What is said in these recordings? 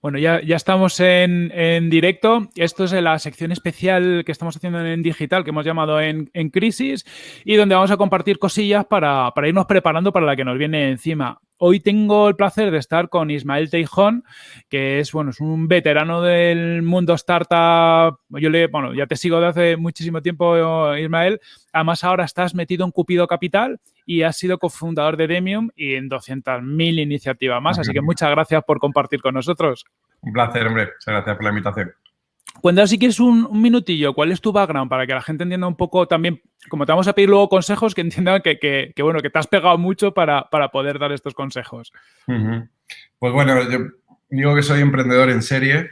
Bueno, ya, ya estamos en, directo. Esto es la sección especial que estamos haciendo en digital, que hemos llamado en, Crisis, y donde vamos a compartir cosillas para, para, irnos preparando para la que nos viene encima. Hoy tengo el placer de estar con Ismael Teijón, que es, bueno, es un veterano del mundo startup. Yo le, bueno, ya te sigo de hace muchísimo tiempo, Ismael. Además, ahora estás metido en Cupido Capital y has sido cofundador de Demium y en 200.000 iniciativas más. Así que muchas gracias por compartir con nosotros. Un placer, hombre. Muchas gracias por la invitación. Cuéntanos si quieres un, minutillo, ¿cuál es tu background? Para que la gente entienda un poco también, como te vamos a pedir luego consejos, que entiendan que, bueno, que te has pegado mucho para, poder dar estos consejos. Pues bueno, yo digo que soy emprendedor en serie,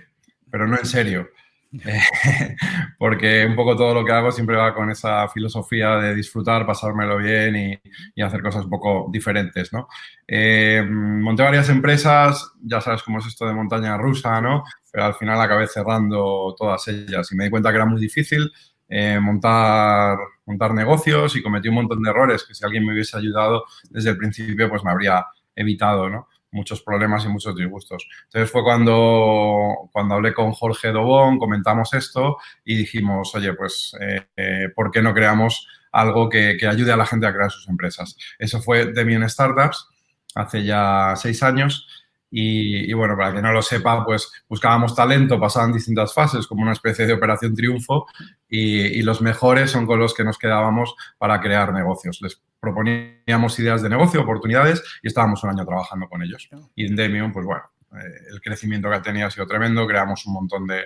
pero no en serio. porque un poco todo lo que hago siempre va con esa filosofía de disfrutar, pasármelo bien y, hacer cosas un poco diferentes, ¿no? Eh, monté varias empresas, ya sabes cómo es esto de montaña rusa, ¿no? Pero al final acabé cerrando todas ellas y me di cuenta que era muy difícil eh, montar, montar negocios y cometí un montón de errores que si alguien me hubiese ayudado desde el principio, pues me habría evitado, ¿no? Muchos problemas y muchos disgustos. Entonces fue cuando, cuando hablé con Jorge Dobón, comentamos esto y dijimos, oye, pues, eh, eh, ¿por qué no creamos algo que, ayude a la gente a crear sus empresas? Eso fue Demian Startups hace ya seis años y, bueno, para que no lo sepa, pues buscábamos talento, pasaban distintas fases, como una especie de operación triunfo, y, los mejores son con los que nos quedábamos para crear negocios. Les proponíamos ideas de negocio, oportunidades, y estábamos un año trabajando con ellos. Y en Demium, pues bueno, eh, el crecimiento que ha tenido ha sido tremendo, creamos un montón de,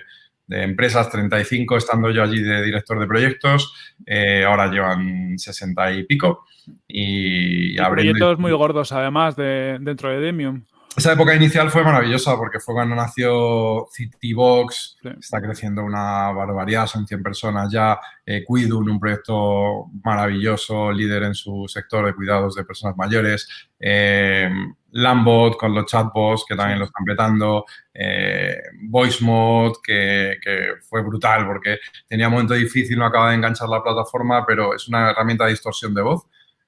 empresas, 35 estando yo allí de director de proyectos, eh, ahora llevan 60 y pico. Y, y proyectos muy gordos además de, dentro de Demium esa época inicial fue maravillosa porque fue cuando nació Citybox, está creciendo una barbaridad, son 100 personas ya, eh, Cuidun, un proyecto maravilloso, líder en su sector de cuidados de personas mayores, eh, Lambot con los chatbots que también lo están petando, eh, VoiceMod que, que, fue brutal porque tenía un momento difícil, no acaba de enganchar la plataforma, pero es una herramienta de distorsión de voz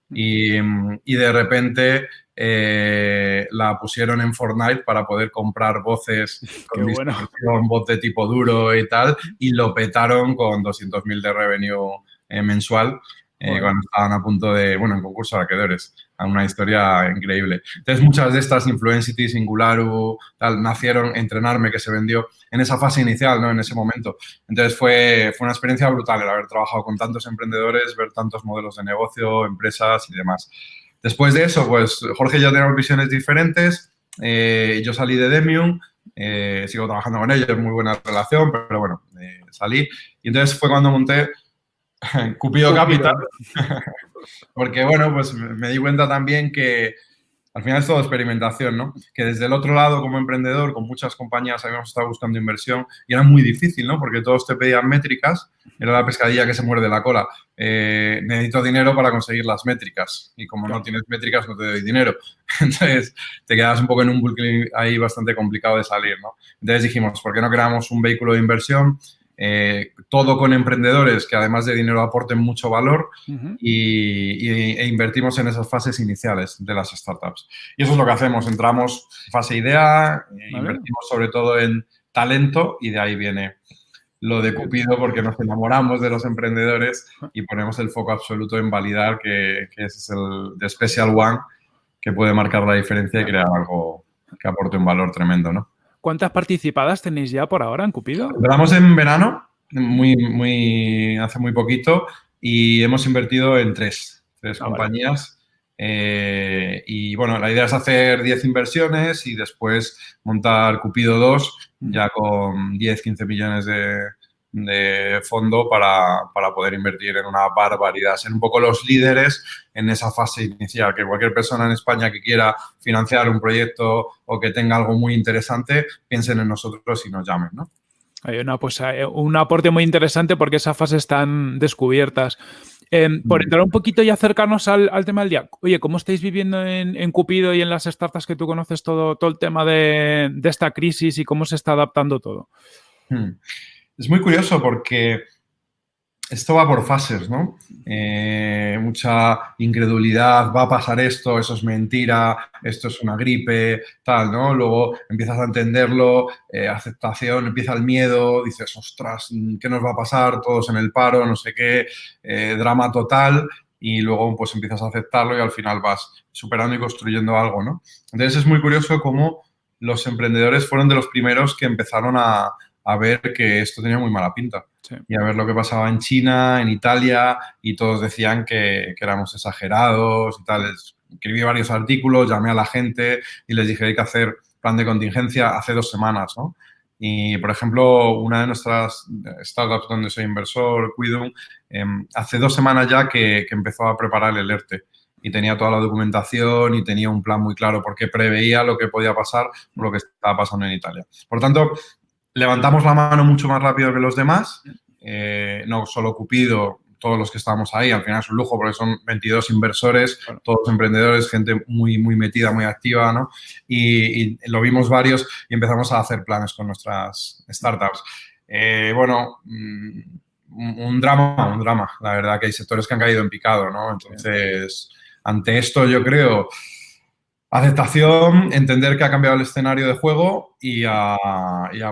y, y de repente eh, la pusieron en Fortnite para poder comprar voces con distorsión, voz de tipo duro y tal, y lo petaron con 200.000 de revenue eh, mensual eh, cuando estaban a punto de, bueno, en concurso de acreedores. Una historia increíble. Entonces, muchas de estas Influencity, Singularu, tal, nacieron, Entrenarme, que se vendió en esa fase inicial, ¿no? En ese momento. Entonces, fue, fue una experiencia brutal el haber trabajado con tantos emprendedores, ver tantos modelos de negocio, empresas y demás. Después de eso, pues Jorge y yo tenemos visiones diferentes. Eh, yo salí de Demium, eh, sigo trabajando con ellos, muy buena relación, pero bueno, eh, salí. Y entonces fue cuando monté Cupido Capital, porque bueno, pues me di cuenta también que al final es todo experimentación, ¿no? Que desde el otro lado, como emprendedor, con muchas compañías habíamos estado buscando inversión y era muy difícil, ¿no? Porque todos te pedían métricas, era la pescadilla que se muerde la cola. Eh, necesito dinero para conseguir las métricas y como no tienes métricas no te doy dinero. Entonces, te quedas un poco en un bucle ahí bastante complicado de salir, ¿no? Entonces dijimos, ¿por qué no creamos un vehículo de inversión eh, todo con emprendedores que además de dinero aporten mucho valor y, e invertimos en esas fases iniciales de las startups. Y eso es lo que hacemos, entramos fase idea, eh, invertimos sobre todo en talento y de ahí viene lo de Cupido porque nos enamoramos de los emprendedores y ponemos el foco absoluto en validar que, que ese es el de Special One que puede marcar la diferencia y crear algo que aporte un valor tremendo, ¿no? ¿Cuántas participadas tenéis ya por ahora en Cupido? Empezamos en verano, muy, muy, hace muy poquito, y hemos invertido en tres, tres ah, compañías. Eh, y bueno, la idea es hacer 10 inversiones y después montar Cupido 2 ya con 10, 15 millones de, de fondo para, poder invertir en una barbaridad, ser un poco los líderes en esa fase inicial, que cualquier persona en España que quiera financiar un proyecto o que tenga algo muy interesante, piensen en nosotros y nos llamen, ¿no? Hay una, pues, un aporte muy interesante porque esas fases están descubiertas. Em, por mm. entrar un poquito y acercarnos al, tema del día, oye, ¿cómo estáis viviendo en, Cupido y en las startups que tú conoces todo, todo el tema de, esta crisis y cómo se está adaptando todo? Hmm. Es muy curioso porque esto va por fases, ¿no? Eh, mucha incredulidad, va a pasar esto, eso es mentira, esto es una gripe, tal, ¿no? Luego empiezas a entenderlo, eh, aceptación, empieza el miedo, dices, ostras, ¿qué nos va a pasar? Todos en el paro, no sé qué, eh, drama total, y luego pues empiezas a aceptarlo y al final vas superando y construyendo algo, ¿no? Entonces es muy curioso cómo los emprendedores fueron de los primeros que empezaron a, a ver que esto tenía muy mala pinta. Y a ver lo que pasaba en China, en Italia, y todos decían que, éramos exagerados y tal. Escribí varios artículos, llamé a la gente y les dije hay que hacer plan de contingencia hace dos semanas, ¿no? Y, por ejemplo, una de nuestras startups donde soy inversor, Quidum, em, hace dos semanas ya que, que, empezó a preparar el ERTE y tenía toda la documentación y tenía un plan muy claro porque preveía lo que podía pasar lo que estaba pasando en Italia. Por tanto, levantamos la mano mucho más rápido que los demás, eh, no solo Cupido, todos los que estamos ahí, al final es un lujo porque son 22 inversores, todos emprendedores, gente muy, muy metida, muy activa, ¿no? Y, lo vimos varios y empezamos a hacer planes con nuestras startups. Eh, bueno, mm, un, drama, un drama. La verdad que hay sectores que han caído en picado, ¿no? Entonces, ante esto yo creo Aceptación, entender que ha cambiado el escenario de juego y a,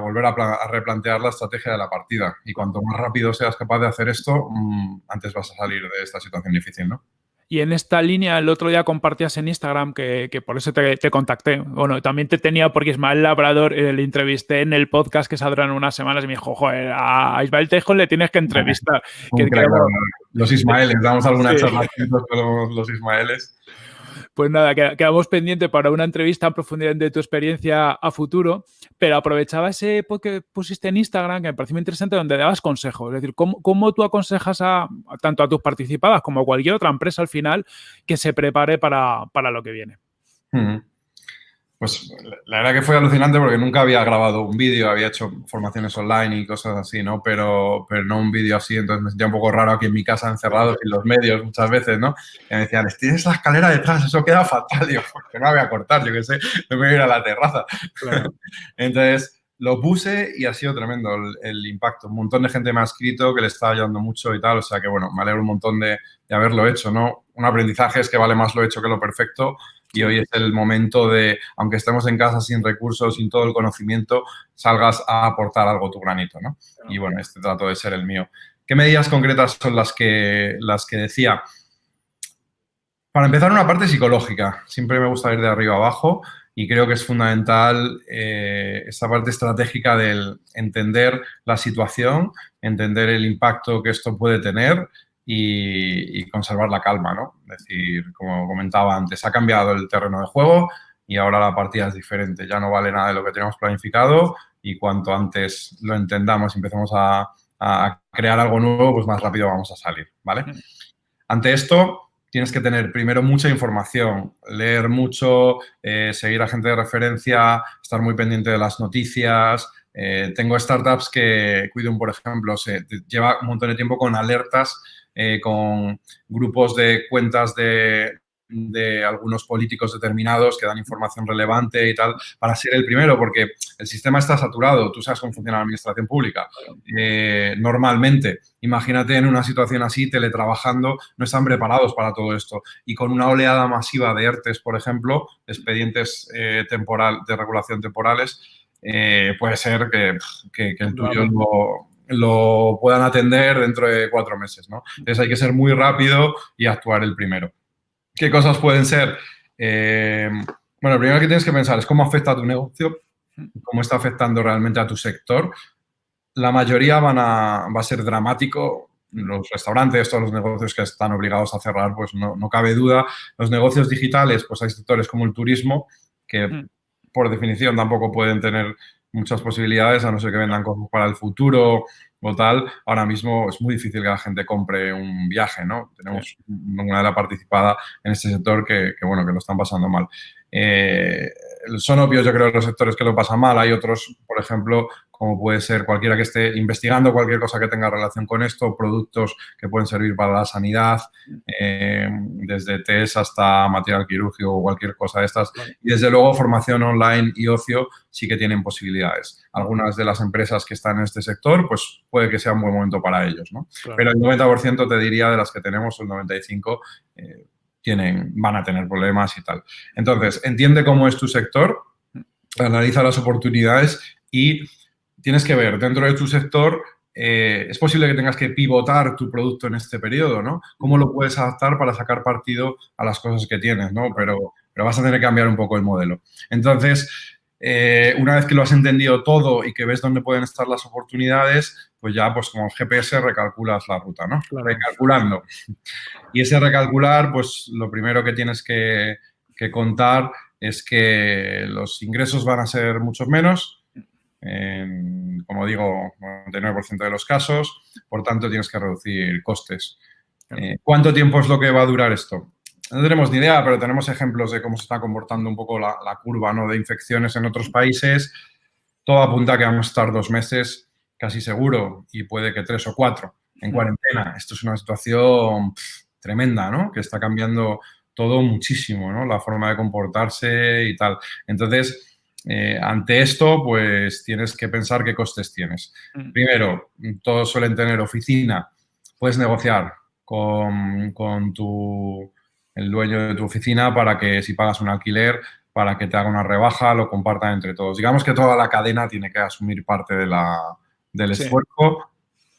volver a, replantear la estrategia de la partida. Y cuanto más rápido seas capaz de hacer esto, mm, antes vas a salir de esta situación difícil, ¿no? Y en esta línea, el otro día compartías en Instagram, que, por eso te, contacté. Bueno, también te tenía porque Ismael Labrador eh, le entrevisté en el podcast que saldrá en unas semanas y me dijo, joder, a Ismael Tejo le tienes que entrevistar. los Ismaeles, damos alguna charla con los Ismaeles. Pues nada, quedamos pendiente para una entrevista en profundidad de tu experiencia a futuro, pero aprovechaba ese post que pusiste en Instagram, que me pareció muy interesante, donde dabas consejos. Es decir, cómo, tú aconsejas a, tanto a tus participadas como a cualquier otra empresa al final que se prepare para, lo que viene. Pues la verdad que fue alucinante porque nunca había grabado un vídeo, había hecho formaciones online y cosas así, ¿no? Pero, pero no un vídeo así, entonces me sentía un poco raro aquí en mi casa encerrado sin los medios muchas veces, ¿no? Y me decían, tienes la escalera detrás, eso queda fatal. Digo, porque no la voy a cortar, yo qué sé, no me voy a ir a la terraza. entonces lo puse y ha sido tremendo el, impacto. Un montón de gente me ha escrito que le está ayudando mucho y tal, o sea que bueno, me alegro un montón de, de haberlo hecho, ¿no? Un aprendizaje es que vale más lo hecho que lo perfecto y hoy es el momento de, aunque estemos en casa sin recursos, sin todo el conocimiento, salgas a aportar algo tu granito, ¿no? Y bueno, este trato de ser el mío. ¿Qué medidas concretas son las que, las que decía? Para empezar, una parte psicológica. Siempre me gusta ir de arriba abajo y creo que es fundamental eh, esta parte estratégica del entender la situación, entender el impacto que esto puede tener y, conservar la calma, ¿no? Es decir, como comentaba antes, ha cambiado el terreno de juego y ahora la partida es diferente. Ya no vale nada de lo que teníamos planificado y cuanto antes lo entendamos y empecemos a, crear algo nuevo, pues más rápido vamos a salir, ¿vale? Ante esto, tienes que tener primero mucha información, leer mucho, eh, seguir a gente de referencia, estar muy pendiente de las noticias. Eh, tengo startups que, Cuidum, por ejemplo, se lleva un montón de tiempo con alertas eh, con grupos de cuentas de, algunos políticos determinados que dan información relevante y tal, para ser el primero, porque el sistema está saturado. Tú sabes cómo funciona la administración pública. Eh, normalmente, imagínate en una situación así, teletrabajando, no están preparados para todo esto. Y con una oleada masiva de ERTES, por ejemplo, expedientes eh, temporal, de regulación temporales, puede ser que, que el tuyo no lo puedan atender dentro de cuatro meses, ¿no? Entonces hay que ser muy rápido y actuar el primero. ¿Qué cosas pueden ser? Eh, bueno, lo primero que tienes que pensar es cómo afecta a tu negocio, cómo está afectando realmente a tu sector. La mayoría van a, va a ser dramático. Los restaurantes, todos los negocios que están obligados a cerrar, pues no, no cabe duda. Los negocios digitales, pues hay sectores como el turismo, que mm. por definición tampoco pueden tener muchas posibilidades, a no ser que vendan cosas para el futuro o tal. Ahora mismo es muy difícil que la gente compre un viaje, ¿no? Tenemos una de la participada en este sector que, bueno, que lo están pasando mal. Eh, son obvios, yo creo, los sectores que lo pasan mal. Hay otros, por ejemplo, como puede ser cualquiera que esté investigando cualquier cosa que tenga relación con esto, productos que pueden servir para la sanidad, eh, desde test hasta material quirúrgico o cualquier cosa de estas. Y desde luego formación online y ocio sí que tienen posibilidades. Algunas de las empresas que están en este sector, pues puede que sea un buen momento para ellos, ¿no? Pero el 90% te diría de las que tenemos, el 95%, eh, tienen, van a tener problemas y tal. Entonces, entiende cómo es tu sector, analiza las oportunidades y tienes que ver dentro de tu sector eh, es posible que tengas que pivotar tu producto en este periodo, ¿no? ¿Cómo lo puedes adaptar para sacar partido a las cosas que tienes, ¿no? Pero, pero vas a tener que cambiar un poco el modelo. Entonces, eh, una vez que lo has entendido todo y que ves dónde pueden estar las oportunidades, pues ya, pues como GPS recalculas la ruta, ¿no? Recalculando. Y ese recalcular, pues lo primero que tienes que, contar es que los ingresos van a ser muchos menos, como digo, 99% de los casos, por tanto tienes que reducir costes. Eh, ¿Cuánto tiempo es lo que va a durar esto? No tenemos ni idea, pero tenemos ejemplos de cómo se está comportando un poco la, curva ¿no? de infecciones en otros países. Todo apunta a que vamos a estar dos meses casi seguro y puede que tres o cuatro en cuarentena. Esto es una situación tremenda, ¿no? Que está cambiando todo muchísimo, ¿no? La forma de comportarse y tal. Entonces, eh, ante esto, pues tienes que pensar qué costes tienes. Mm. Primero, todos suelen tener oficina. Puedes negociar con, con tu el dueño de tu oficina para que si pagas un alquiler, para que te haga una rebaja, lo compartan entre todos. Digamos que toda la cadena tiene que asumir parte de la, del esfuerzo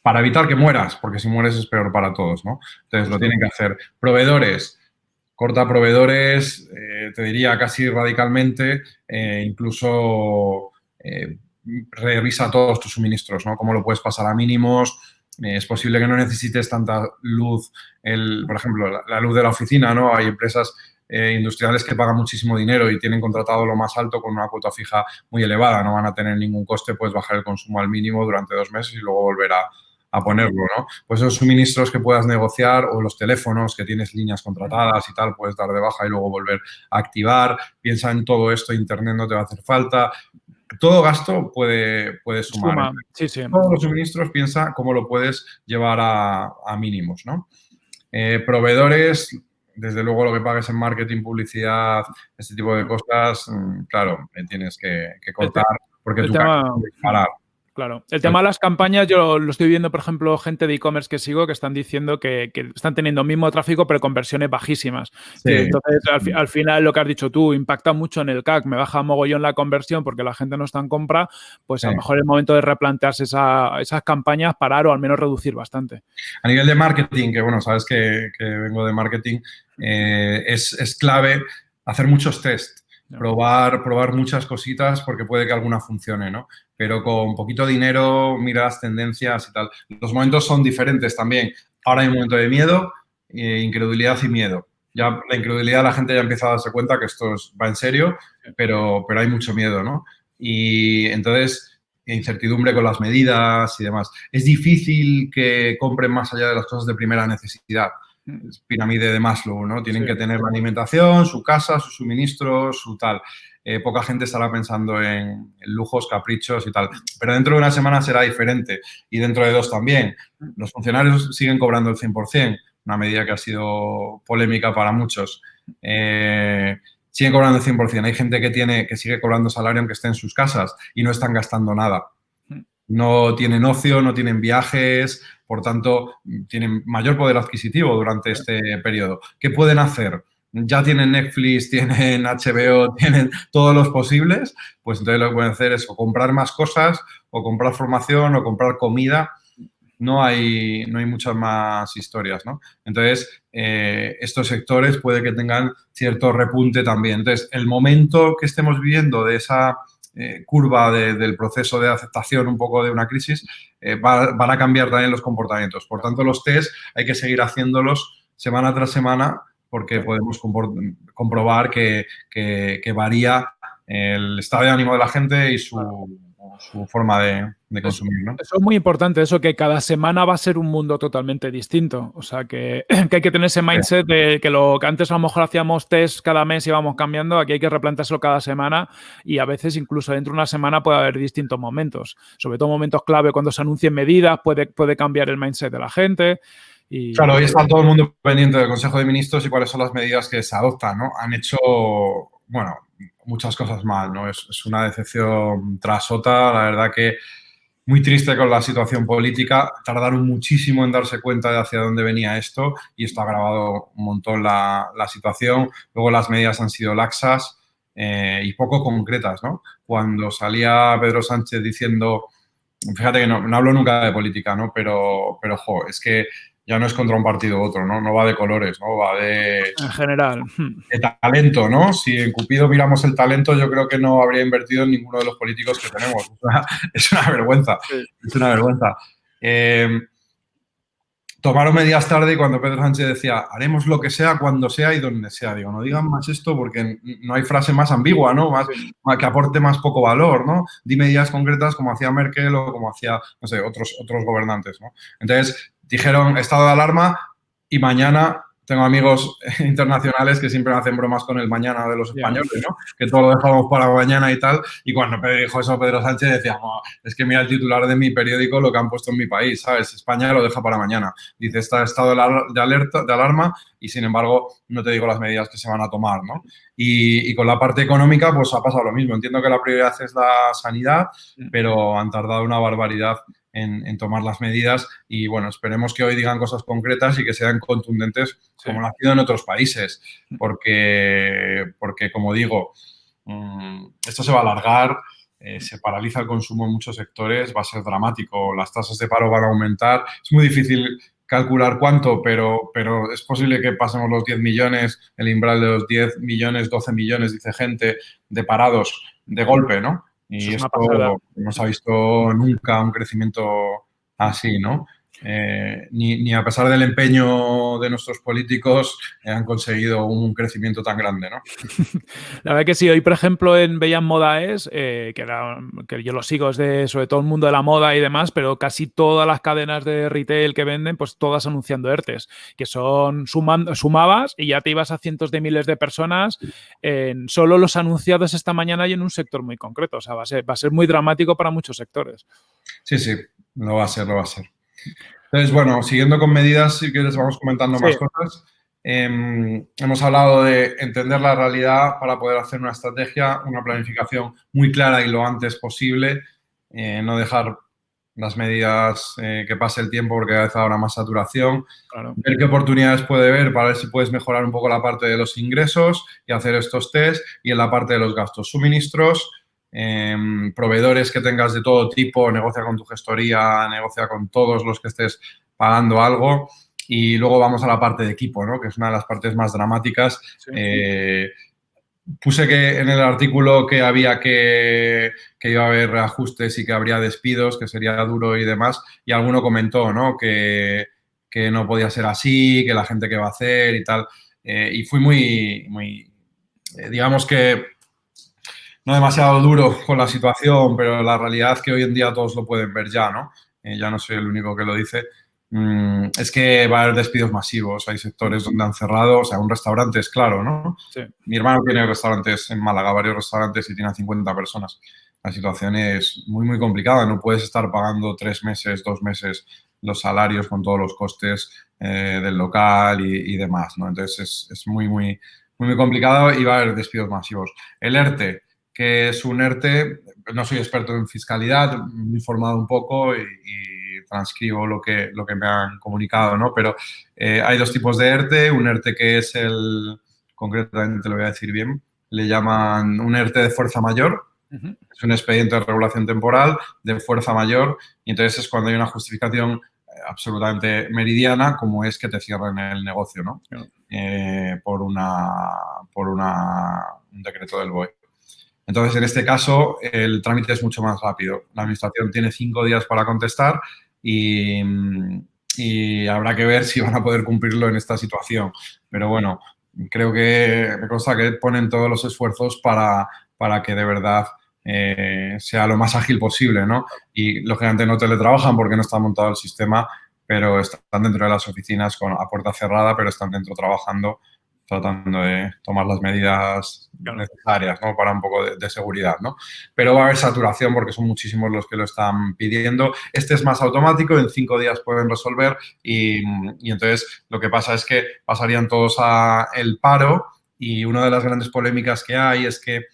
para evitar que mueras, porque si mueres es peor para todos, ¿no? Entonces lo tienen que hacer. Proveedores, corta proveedores, eh, te diría casi radicalmente, eh, incluso eh, revisa todos tus suministros, ¿no? Cómo lo puedes pasar a mínimos, es posible que no necesites tanta luz, el, por ejemplo, la, luz de la oficina, ¿no? Hay empresas industriales que pagan muchísimo dinero y tienen contratado lo más alto con una cuota fija muy elevada, no van a tener ningún coste, puedes bajar el consumo al mínimo durante dos meses y luego volver a, ponerlo, ¿no? Pues esos suministros que puedas negociar o los teléfonos que tienes líneas contratadas y tal, puedes dar de baja y luego volver a activar. Piensa en todo esto, Internet no te va a hacer falta todo gasto puede, puede sumar. Todos los suministros piensa cómo lo puedes llevar a, mínimos, ¿no? Eh, proveedores, desde luego lo que pagues en marketing, publicidad, este tipo de cosas, mm, claro, tienes que, que cortar porque tu tema, parar. Claro. El tema de las campañas, yo lo estoy viendo, por ejemplo, gente de e-commerce que sigo que están diciendo que, están teniendo el mismo tráfico, pero con versiones bajísimas. Entonces, al, final, lo que has dicho tú, impacta mucho en el CAC, me baja mogollón la conversión porque la gente no está en compra, pues a lo mejor es el momento de replantearse esas campañas, parar o al menos reducir bastante. A nivel de marketing, que bueno, sabes que, vengo de marketing, eh, es, es clave hacer muchos tests probar, probar muchas cositas porque puede que alguna funcione, ¿no? Pero con poquito dinero, miras tendencias y tal. Los momentos son diferentes también. Ahora hay un momento de miedo, eh, incredulidad y miedo. Ya la incredulidad la gente ya empieza a darse cuenta que esto va en serio, pero, pero hay mucho miedo, ¿no? Y entonces, incertidumbre con las medidas y demás. Es difícil que compren más allá de las cosas de primera necesidad pirámide de Maslow, ¿no? Tienen que tener la alimentación, su casa, sus suministros, su tal. Eh, poca gente estará pensando en, lujos, caprichos y tal. Pero dentro de una semana será diferente y dentro de dos también. Los funcionarios siguen cobrando el 100%, una medida que ha sido polémica para muchos. Eh, siguen cobrando el 100%. Hay gente que, tiene, que sigue cobrando salario aunque esté en sus casas y no están gastando nada. No tienen ocio, no tienen viajes, por tanto, tienen mayor poder adquisitivo durante este periodo. ¿Qué pueden hacer? Ya tienen Netflix, tienen HBO, tienen todos los posibles, pues entonces lo que pueden hacer es o comprar más cosas, o comprar formación, o comprar comida. No hay, no hay muchas más historias, ¿no? Entonces, eh, estos sectores puede que tengan cierto repunte también. Entonces, el momento que estemos viviendo de esa eh, curva del proceso de aceptación un poco de una crisis, eh, van a cambiar también los comportamientos. Por tanto, los test hay que seguir haciéndolos semana tras semana porque podemos comprobar que, varía el estado de ánimo de la gente y su, su forma de, consumir. ¿no? Eso es muy importante, eso que cada semana va a ser un mundo totalmente distinto. O sea, que, hay que tener ese mindset de que lo que antes a lo mejor hacíamos test cada mes y íbamos cambiando, aquí hay que replanteárselo cada semana y a veces incluso dentro de una semana puede haber distintos momentos. Sobre todo momentos clave cuando se anuncien medidas, puede, puede cambiar el mindset de la gente. Y, claro, hoy está todo el mundo pendiente del Consejo de Ministros y cuáles son las medidas que se adoptan, ¿no? Han hecho, bueno, muchas cosas mal, ¿no? Es, una decepción tras otra, la verdad que muy triste con la situación política, tardaron muchísimo en darse cuenta de hacia dónde venía esto y esto ha agravado un montón la, situación. Luego las medidas han sido laxas eh, y poco concretas, ¿no? Cuando salía Pedro Sánchez diciendo, fíjate que no, no hablo nunca de política, ¿no? Pero, pero, jo, es que ya no es contra un partido u otro, ¿no? No va de colores, ¿no? Va de... En general. De talento, ¿no? Si en Cupido miramos el talento, yo creo que no habría invertido en ninguno de los políticos que tenemos. Es una, vergüenza. Es una vergüenza. Eh, tomaron medidas tarde y cuando Pedro Sánchez decía, haremos lo que sea, cuando sea y donde sea. Digo, no digan más esto porque no hay frase más ambigua, ¿no? Más, que aporte más poco valor, ¿no? Di medidas concretas como hacía Merkel o como hacía, no sé, otros, otros gobernantes, ¿no? Entonces, dijeron estado de alarma y mañana tengo amigos internacionales que siempre hacen bromas con el mañana de los españoles, ¿no? Que todo lo dejamos para mañana y tal. Y cuando dijo eso Pedro Sánchez decía, es que mira el titular de mi periódico lo que han puesto en mi país, ¿sabes? España lo deja para mañana. Dice, está estado de alerta, de alarma y sin embargo no te digo las medidas que se van a tomar, ¿no? Y, y, con la parte económica pues ha pasado lo mismo. Entiendo que la prioridad es la sanidad, pero han tardado una barbaridad en, tomar las medidas y bueno, esperemos que hoy digan cosas concretas y que sean contundentes como lo ha sido en otros países, porque, porque como digo, mm, esto se va a alargar, eh, se paraliza el consumo en muchos sectores, va a ser dramático, las tasas de paro van a aumentar, es muy difícil calcular cuánto, pero, pero es posible que pasemos los 10 millones, el umbral de los 10 millones, 12 millones, dice gente, de parados de golpe, ¿no? Y esto no se ha visto nunca un crecimiento así, ¿no? Eh, ni, a pesar del empeño de nuestros políticos eh, han conseguido un crecimiento tan grande, ¿no? La verdad que sí, hoy por ejemplo en Bellas Modaes, eh, que, que yo lo sigo, es de sobre todo el mundo de la moda y demás, pero casi todas las cadenas de retail que venden, pues todas anunciando ERTES, que son sumabas y ya te ibas a cientos de miles de personas en solo los anunciados esta mañana y en un sector muy concreto. O sea, va a ser, va a ser muy dramático para muchos sectores. Sí, sí, lo va a ser, lo va a ser. Entonces, bueno, siguiendo con medidas, si quieres vamos comentando más cosas. Em, hemos hablado de entender la realidad para poder hacer una estrategia, una planificación muy clara y lo antes posible, eh, no dejar las medidas eh, que pase el tiempo porque cada vez habrá más saturación, ver qué oportunidades puede haber para ver si puedes mejorar un poco la parte de los ingresos y hacer estos test y en la parte de los gastos. Suministros, Em, proveedores que tengas de todo tipo, negocia con tu gestoría, negocia con todos los que estés pagando algo. Y luego vamos a la parte de equipo, ¿no? que es una de las partes más dramáticas. Eh, puse que en el artículo que había que, que, iba a haber reajustes y que habría despidos, que sería duro y demás, y alguno comentó ¿no? que, que no podía ser así, que la gente que va a hacer y tal. Eh, y fui muy, muy eh, digamos que no demasiado duro con la situación, pero la realidad que hoy en día todos lo pueden ver ya, ¿no? Eh, ya no soy el único que lo dice. Mm, es que va a haber despidos masivos, hay sectores donde han cerrado, o sea, un restaurante es claro, ¿no? Mi hermano tiene restaurantes en Málaga, varios restaurantes y tiene 50 personas. La situación es muy, muy complicada, no puedes estar pagando tres meses, dos meses los salarios con todos los costes eh, del local y, demás, ¿no? Entonces es, es muy, muy, muy, muy complicado y va a haber despidos masivos. El ERTE, que es un ERTE, no soy experto en fiscalidad, me he informado un poco y, transcribo lo que, lo que me han comunicado, ¿no? Pero eh, hay dos tipos de ERTE, un ERTE que es el, concretamente lo voy a decir bien, le llaman un ERTE de fuerza mayor, es un expediente de regulación temporal de fuerza mayor y entonces es cuando hay una justificación absolutamente meridiana como es que te cierren el negocio, ¿no? Eh, por una, por una, un decreto del BOE. Entonces, en este caso, el trámite es mucho más rápido. La Administración tiene cinco días para contestar y, habrá que ver si van a poder cumplirlo en esta situación. Pero bueno, creo que me consta que ponen todos los esfuerzos para, para que de verdad eh, sea lo más ágil posible, ¿no? Y lógicamente no teletrabajan porque no está montado el sistema, pero están dentro de las oficinas con, a puerta cerrada, pero están dentro trabajando tratando de tomar las medidas necesarias ¿no? para un poco de, seguridad. ¿no? Pero va a haber saturación porque son muchísimos los que lo están pidiendo. Este es más automático, en cinco días pueden resolver y, entonces lo que pasa es que pasarían todos a el paro y una de las grandes polémicas que hay es que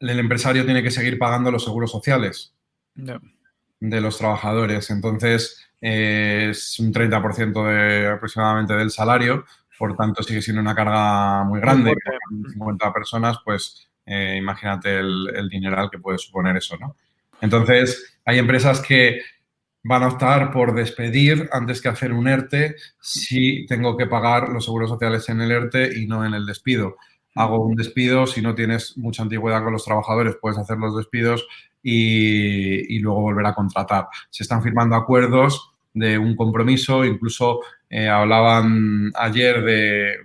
el empresario tiene que seguir pagando los seguros sociales de los trabajadores. Entonces, eh, es un 30% de, aproximadamente del salario, por tanto sigue siendo una carga muy grande, 50 personas, pues eh, imagínate el, el, dineral que puede suponer eso, ¿no? Entonces, hay empresas que van a optar por despedir antes que hacer un ERTE si tengo que pagar los seguros sociales en el ERTE y no en el despido. Hago un despido, si no tienes mucha antigüedad con los trabajadores, puedes hacer los despidos y, y luego volver a contratar. Se están firmando acuerdos de un compromiso, incluso eh, hablaban ayer de,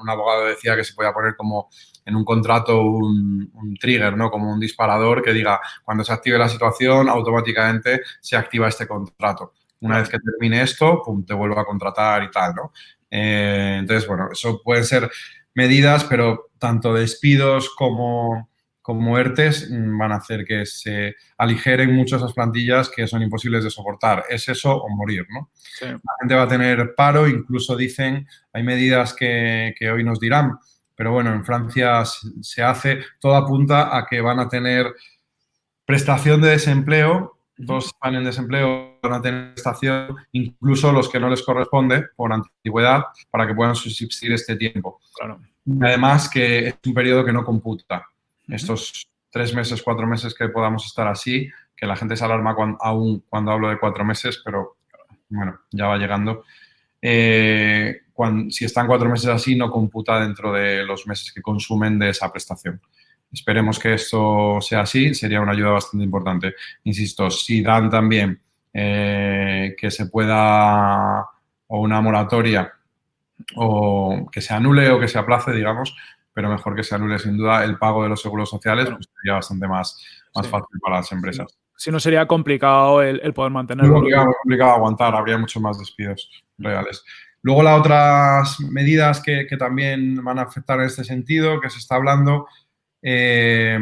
un abogado decía que se podía poner como en un contrato un, trigger, ¿no? Como un disparador que diga, cuando se active la situación, automáticamente se activa este contrato. Una vez que termine esto, pum, te vuelvo a contratar y tal, ¿no? Eh, entonces, bueno, eso pueden ser medidas, pero tanto despidos como como ERTES mm, van a hacer que se aligeren mucho esas plantillas que son imposibles de soportar. Es eso o morir, ¿no? La gente va a tener paro, incluso dicen, hay medidas que, hoy nos dirán, pero bueno, en Francia se hace, todo apunta a que van a tener prestación de desempleo, dos están en desempleo, van a tener prestación, incluso los que no les corresponde por antigüedad, para que puedan subsistir este tiempo. Claro. Además que es un periodo que no computa estos tres meses, cuatro meses que podamos estar así, que la gente se alarma aún cuando hablo de cuatro meses, pero bueno, ya va llegando. Eh, si están cuatro meses así, no computa dentro de los meses que consumen de esa prestación. Esperemos que esto sea así, sería una ayuda bastante importante. Insisto, si dan también eh, que se pueda, o una moratoria, o que se anule o que se aplace, digamos, pero mejor que se anule sin duda el pago de los seguros sociales, pues sería bastante más, más fácil para las empresas. Si no, sería complicado el, poder mantenerlo. Muy complicado, aguantar, habría muchos más despidos reales. Luego las otras medidas que, también van a afectar en este sentido, que se está hablando, eh,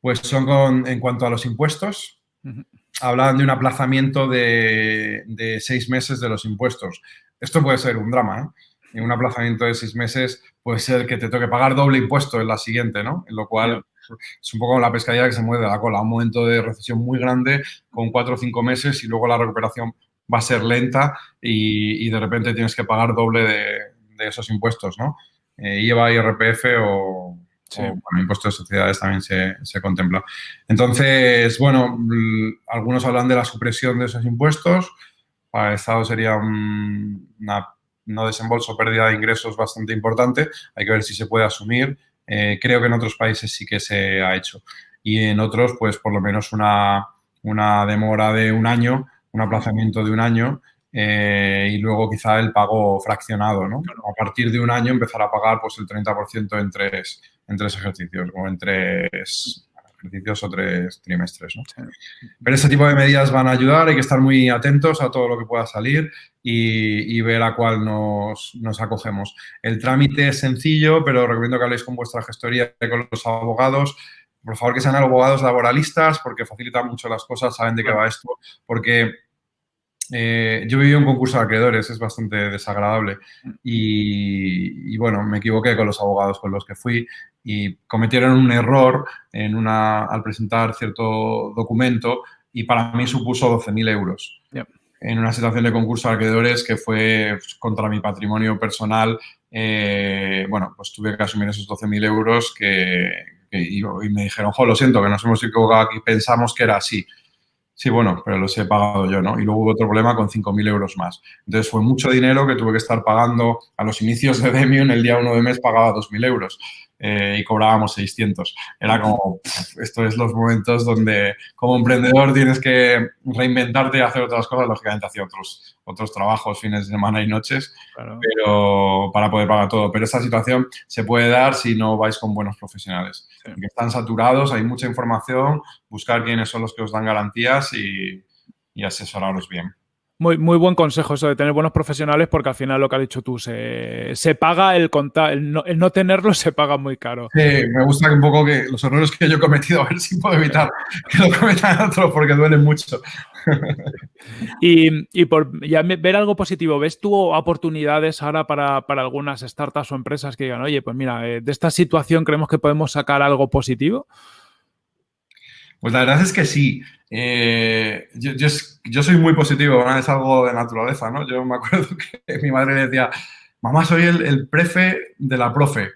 pues son en cuanto a los impuestos. Hablan de un aplazamiento de, de, seis meses de los impuestos. Esto puede ser un drama, ¿eh? En un aplazamiento de seis meses puede ser que te toque pagar doble impuesto en la siguiente, ¿no? En lo cual es un poco la pescadilla que se mueve de la cola. Un momento de recesión muy grande con cuatro o cinco meses y luego la recuperación va a ser lenta y, de repente tienes que pagar doble de, esos impuestos, ¿no? Eh, IVA, IRPF o, o impuesto de sociedades también se, se, contempla. Entonces, bueno, algunos hablan de la supresión de esos impuestos. Para el Estado sería una no desembolso, pérdida de ingresos bastante importante. Hay que ver si se puede asumir. Eh, creo que en otros países sí que se ha hecho. Y en otros, pues por lo menos una, demora de un año, un aplazamiento de un año eh, y luego quizá el pago fraccionado, ¿no? A partir de un año empezar a pagar pues el 30% en tres, en tres ejercicios o en tres ejercicios o tres trimestres. ¿no? Pero ese tipo de medidas van a ayudar, hay que estar muy atentos a todo lo que pueda salir y, ver a cuál nos, nos, acogemos. El trámite es sencillo, pero recomiendo que habléis con vuestra gestoría y con los abogados. Por favor, que sean abogados laboralistas porque facilita mucho las cosas, saben de qué va esto, porque eh, yo viví un concurso de acreedores, es bastante desagradable y, bueno, me equivoqué con los abogados con los que fui y cometieron un error en una, al presentar cierto documento y para mí supuso 12.000 euros. En una situación de concurso de acreedores que fue contra mi patrimonio personal, eh, bueno, pues tuve que asumir esos 12.000 euros que, y, me dijeron, jo, lo siento, que nos hemos equivocado aquí, pensamos que era así. Sí, bueno, pero los he pagado yo, ¿no? Y luego hubo otro problema con 5.000 euros más. Entonces fue mucho dinero que tuve que estar pagando a los inicios de Demio, en el día 1 de mes pagaba 2.000 euros. Eh, y cobrábamos 600. Era como, esto es los momentos donde como emprendedor tienes que reinventarte y hacer otras cosas, lógicamente hacía otros, otros trabajos, fines de semana y noches, pero para poder pagar todo. Pero esta situación se puede dar si no vais con buenos profesionales. Que están saturados, hay mucha información, buscar quiénes son los que os dan garantías y, y asesoraros bien. Muy, muy buen consejo eso de tener buenos profesionales porque al final lo que has dicho tú, se, se paga el contar, el no, el no, tenerlo se paga muy caro. Sí, me gusta un poco que los errores que yo he cometido, a ver si puedo evitar que lo cometan otros porque duelen mucho. y, y, por ya ver algo positivo, ¿ves tú oportunidades ahora para, para, algunas startups o empresas que digan, oye, pues mira, eh, de esta situación creemos que podemos sacar algo positivo? Pues la verdad es que sí. Eh, yo, soy muy positivo, ¿no? es algo de naturaleza, ¿no? Yo me acuerdo que mi madre le decía, mamá, soy el, prefe de la profe.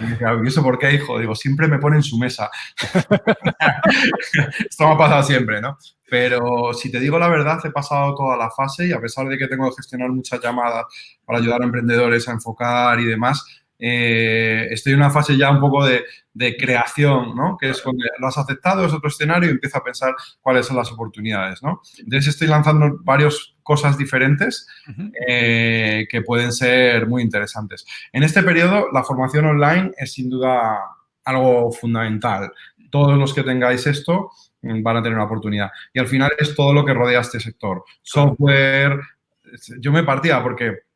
Y decía, ¿y eso por qué, hijo? Digo, siempre me pone en su mesa. Esto me ha pasado siempre, ¿no? Pero si te digo la verdad, he pasado toda la fase y a pesar de que tengo que gestionar muchas llamadas para ayudar a emprendedores a enfocar y demás, eh, estoy en una fase ya un poco de, de, creación, ¿no? Que es cuando lo has aceptado, es otro escenario y empiezo a pensar cuáles son las oportunidades, ¿no? Entonces estoy lanzando varias cosas diferentes eh, que pueden ser muy interesantes. En este periodo, la formación online es sin duda algo fundamental. Todos los que tengáis esto mm, van a tener una oportunidad. Y al final es todo lo que rodea este sector. Software, yo me partía porque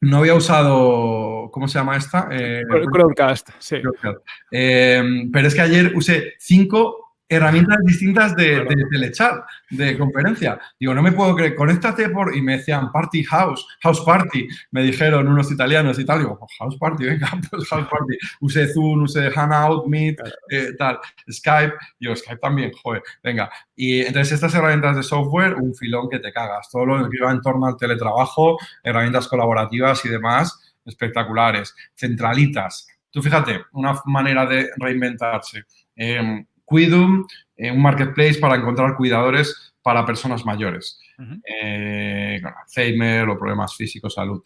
no había usado, ¿cómo se llama esta? Eh, Crowdcast, sí. Crowdcast. Eh, pero es que ayer usé cinco herramientas distintas de, de, telechat, de conferencia. Digo, no me puedo creer, conéctate por... Y me decían Party House, House Party, me dijeron unos italianos y tal. Digo, oh, House Party, venga, pues House Party. Usé Zoom, usé Hangout, Meet, eh, tal, Skype. Digo, Skype también, joder, venga. Y entonces estas herramientas de software, un filón que te cagas. Todo lo que va en torno al teletrabajo, herramientas colaborativas y demás, espectaculares. Centralitas. Tú fíjate, una manera de reinventarse. Eh, Quidum, eh, un marketplace para encontrar cuidadores para personas mayores, uh -huh. eh, con Alzheimer o problemas físicos, salud.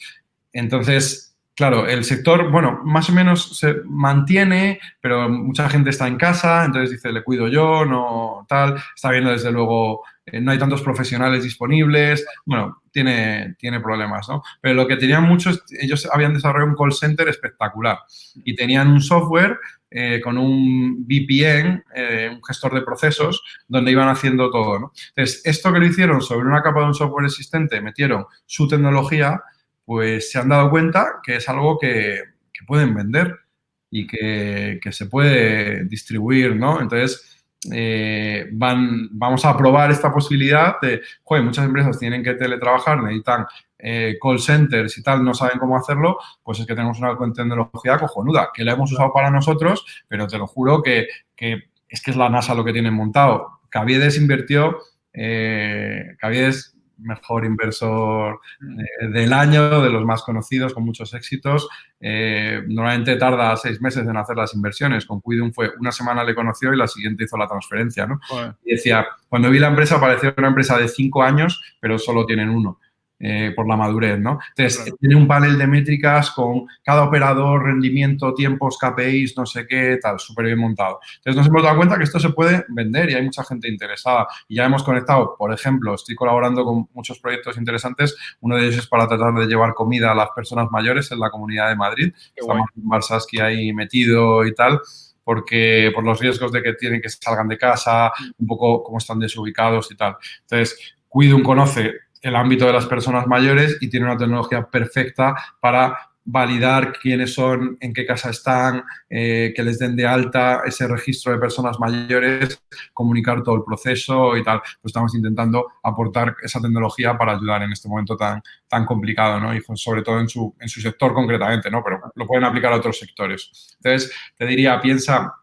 Entonces, claro, el sector, bueno, más o menos se mantiene, pero mucha gente está en casa, entonces dice, le cuido yo, no tal, está viendo desde luego, eh, no hay tantos profesionales disponibles, bueno, tiene, tiene problemas, ¿no? Pero lo que tenían muchos, ellos habían desarrollado un call center espectacular y tenían un software eh, con un VPN, eh, un gestor de procesos, donde iban haciendo todo. ¿no? Entonces, esto que lo hicieron sobre una capa de un software existente, metieron su tecnología, pues se han dado cuenta que es algo que, pueden vender y que, que, se puede distribuir, ¿no? Entonces, eh, van, vamos a probar esta posibilidad de, joder, muchas empresas tienen que teletrabajar, necesitan eh, call centers y tal no saben cómo hacerlo, pues es que tenemos una tecnología cojonuda, que la hemos usado para nosotros, pero te lo juro que, que es que es la NASA lo que tienen montado. Caviedes invirtió, eh, Caviedes mejor inversor eh, del año, de los más conocidos, con muchos éxitos. Eh, normalmente tarda seis meses en hacer las inversiones. Con Quidum fue una semana le conoció y la siguiente hizo la transferencia. ¿no? Bueno. Y decía, cuando vi la empresa parecía una empresa de cinco años, pero solo tienen uno eh, por la madurez, ¿no? Entonces, claro. tiene un panel de métricas con cada operador, rendimiento, tiempos, KPIs, no sé qué, tal, súper bien montado. Entonces, nos hemos dado cuenta que esto se puede vender y hay mucha gente interesada. Y ya hemos conectado, por ejemplo, estoy colaborando con muchos proyectos interesantes. Uno de ellos es para tratar de llevar comida a las personas mayores en la Comunidad de Madrid. Qué Estamos en Barsaski ahí metido y tal porque por los riesgos de que tienen que salgan de casa, un poco cómo están desubicados y tal. Entonces, Cuidum conoce el ámbito de las personas mayores y tiene una tecnología perfecta para validar quiénes son, en qué casa están, eh, que les den de alta ese registro de personas mayores, comunicar todo el proceso y tal. Pues estamos intentando aportar esa tecnología para ayudar en este momento tan, tan complicado, ¿no? Y sobre todo en su, en su sector concretamente, ¿no? Pero lo pueden aplicar a otros sectores. Entonces, te diría, piensa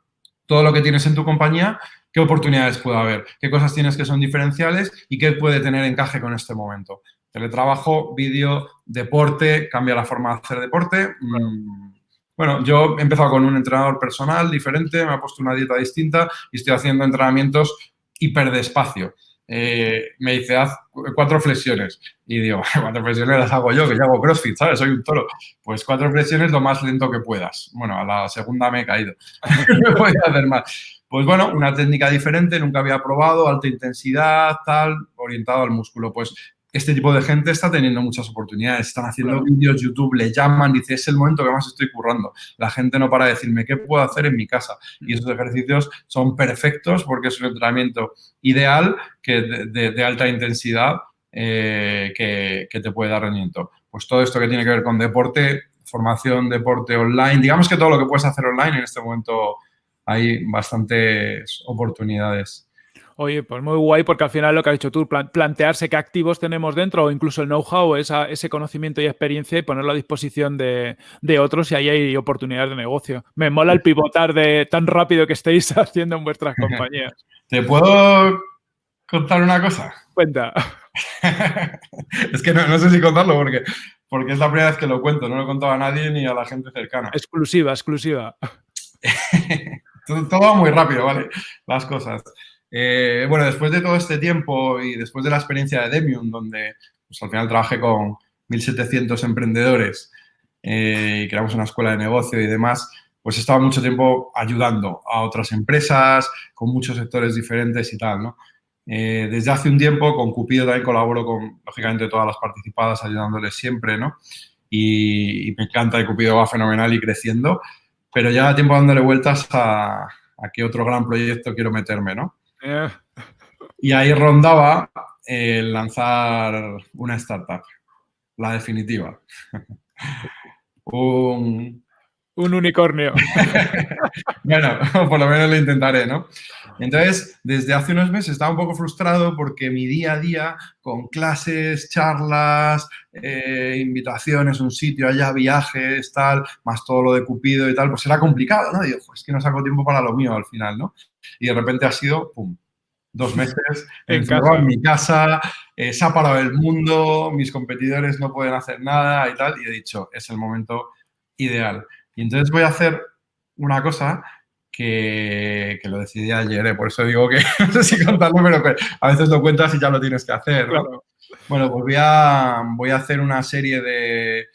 todo lo que tienes en tu compañía qué oportunidades puede haber, qué cosas tienes que son diferenciales y qué puede tener encaje con este momento. Teletrabajo, vídeo, deporte, cambia la forma de hacer deporte. Mm, bueno, yo he empezado con un entrenador personal diferente, me ha puesto una dieta distinta y estoy haciendo entrenamientos hiper despacio. eh, me dice, haz cuatro flexiones. Y digo, cuatro flexiones las hago yo, que yo hago CrossFit, ¿sabes? Soy un toro. Pues cuatro flexiones lo más lento que puedas. Bueno, a la segunda me he caído. no voy a hacer más. Pues bueno, una técnica diferente, nunca había probado, alta intensidad, tal, orientado al músculo. Pues este tipo de gente está teniendo muchas oportunidades, están haciendo vídeos, YouTube, le llaman, dice, es el momento que más estoy currando. La gente no para de decirme, ¿qué puedo hacer en mi casa? Y esos ejercicios son perfectos porque es un entrenamiento ideal que de, alta intensidad eh, que, que, te puede dar rendimiento. Pues todo esto que tiene que ver con deporte, formación, deporte online, digamos que todo lo que puedes hacer online en este momento hay bastantes oportunidades. Oye, pues muy guay porque al final lo que has dicho tú, plantearse qué activos tenemos dentro o incluso el know-how, ese conocimiento y experiencia y ponerlo a disposición de, otros y ahí hay oportunidades de negocio. Me mola el pivotar de tan rápido que estéis haciendo en vuestras compañías. ¿Te puedo contar una cosa? Cuenta. es que no, sé si contarlo porque, porque es la primera vez que lo cuento, no lo he contado a nadie ni a la gente cercana. Exclusiva, exclusiva. Todo va muy rápido, ¿vale? Las cosas. Eh, bueno, después de todo este tiempo y después de la experiencia de Demium, donde pues, al final trabajé con 1.700 emprendedores eh, y creamos una escuela de negocio y demás, pues he estado mucho tiempo ayudando a otras empresas con muchos sectores diferentes y tal, ¿no? Eh, desde hace un tiempo con Cupido también colaboro con, lógicamente, todas las participadas, ayudándoles siempre, ¿no? Y, me encanta Cupido va fenomenal y creciendo, pero ya da tiempo dándole vueltas a, a qué otro gran proyecto quiero meterme, ¿no? Eh. Y ahí rondaba el lanzar una startup, la definitiva. un... un unicornio. bueno, por lo menos lo intentaré, ¿no? Entonces, desde hace unos meses estaba un poco frustrado porque mi día a día, con clases, charlas, eh, invitaciones, un sitio allá, viajes, tal, más todo lo de Cupido y tal, pues era complicado, ¿no? Y digo, es que no saco tiempo para lo mío al final, ¿no? Y de repente ha sido, pum, dos meses en, en mi casa, eh, se ha parado el mundo, mis competidores no pueden hacer nada y tal, y he dicho, es el momento ideal. Y entonces voy a hacer una cosa que, lo decidí ayer, ¿eh? por eso digo que no sé si contarlo, pero a veces lo cuentas y ya lo tienes que hacer. Bueno, pues voy a, voy a hacer una serie de...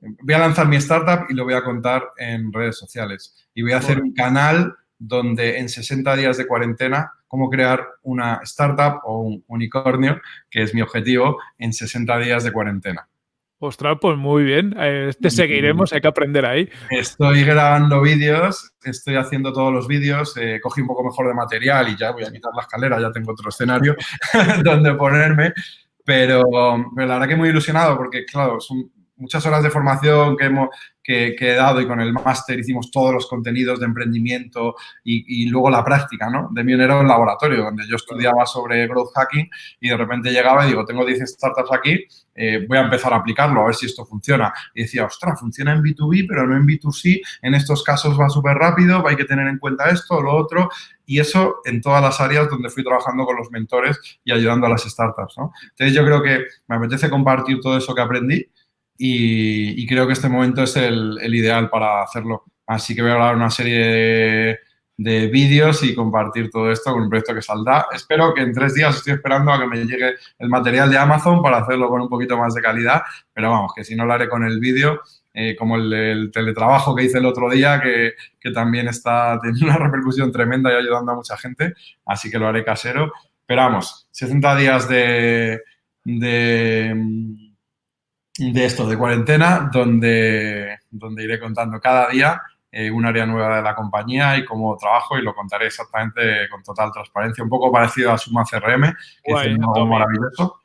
Voy a lanzar mi startup y lo voy a contar en redes sociales. Y voy a hacer un canal donde en 60 días de cuarentena, cómo crear una startup o un unicornio, que es mi objetivo, en 60 días de cuarentena. Ostras, pues muy bien. Eh, te seguiremos, hay que aprender ahí. Estoy grabando vídeos, estoy haciendo todos los vídeos, eh, cogí un poco mejor de material y ya voy a quitar la escalera, ya tengo otro escenario donde ponerme. Pero, pero, la verdad que muy ilusionado porque, claro, son muchas horas de formación que, hemos, que, he dado y con el máster hicimos todos los contenidos de emprendimiento y, luego la práctica, ¿no? De era un laboratorio donde yo estudiaba sobre growth hacking y de repente llegaba y digo, tengo 10 startups aquí, eh, voy a empezar a aplicarlo, a ver si esto funciona. Y decía, ostras, funciona en B2B, pero no en B2C. En estos casos va súper rápido, hay que tener en cuenta esto, lo otro. Y eso en todas las áreas donde fui trabajando con los mentores y ayudando a las startups, ¿no? Entonces yo creo que me apetece compartir todo eso que aprendí y, creo que este momento es el, ideal para hacerlo. Así que voy a grabar una serie de, vídeos y compartir todo esto con un proyecto que saldrá. Espero que en tres días estoy esperando a que me llegue el material de Amazon para hacerlo con un poquito más de calidad, pero vamos, que si no lo haré con el vídeo, eh, como el, teletrabajo que hice el otro día, que, que, también está teniendo una repercusión tremenda y ayudando a mucha gente, así que lo haré casero. Pero vamos, 60 días de, de de esto, de cuarentena, donde, donde iré contando cada día eh, un área nueva de la compañía y cómo trabajo y lo contaré exactamente con total transparencia, un poco parecido a Suma CRM, que es algo maravilloso.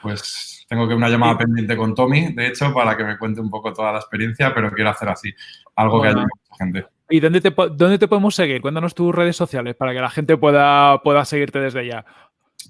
Pues tengo que una llamada pendiente con Tommy, de hecho, para que me cuente un poco toda la experiencia, pero quiero hacer así, algo que haya mucha gente. ¿Y dónde te, dónde te podemos seguir? Cuéntanos tus redes sociales para que la gente pueda, pueda seguirte desde ya.